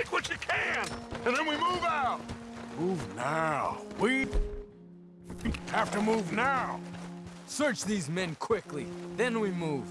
Take what you can, and then we move out. Move now. We have to move now. Search these men quickly, then we move.